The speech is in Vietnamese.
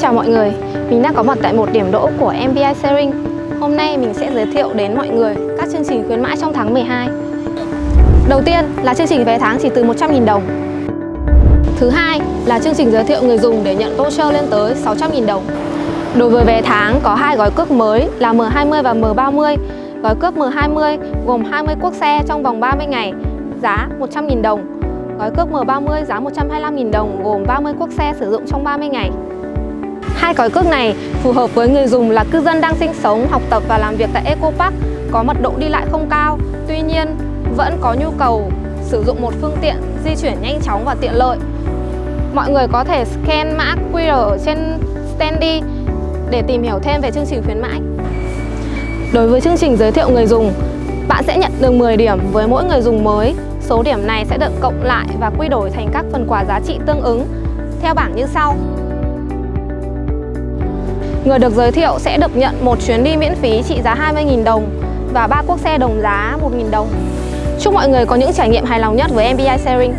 Chào mọi người, mình đang có mặt tại một điểm đỗ của MBI Sharing. Hôm nay mình sẽ giới thiệu đến mọi người các chương trình khuyến mãi trong tháng 12 Đầu tiên là chương trình vé tháng chỉ từ 100.000 đồng. Thứ hai là chương trình giới thiệu người dùng để nhận voucher lên tới 600.000 đồng. Đối với vé tháng có hai gói cước mới là M20 và M30 Gói cước M20 gồm 20 quốc xe trong vòng 30 ngày giá 100.000 đồng. Gói cước M30 giá 125.000 đồng gồm 30 quốc xe sử dụng trong 30 ngày. Hai gói cước này phù hợp với người dùng là cư dân đang sinh sống, học tập và làm việc tại Eco Park có mật độ đi lại không cao. Tuy nhiên vẫn có nhu cầu sử dụng một phương tiện di chuyển nhanh chóng và tiện lợi. Mọi người có thể scan mã QR ở trên Standy để tìm hiểu thêm về chương trình khuyến mãi. Đối với chương trình giới thiệu người dùng, bạn sẽ nhận được 10 điểm. Với mỗi người dùng mới Số điểm này sẽ được cộng lại và quy đổi thành các phần quà giá trị tương ứng. Theo bảng như sau. Người được giới thiệu sẽ được nhận một chuyến đi miễn phí trị giá 20.000 đồng và ba cuốc xe đồng giá 1.000 đồng. Chúc mọi người có những trải nghiệm hài lòng nhất với MBI Sharing.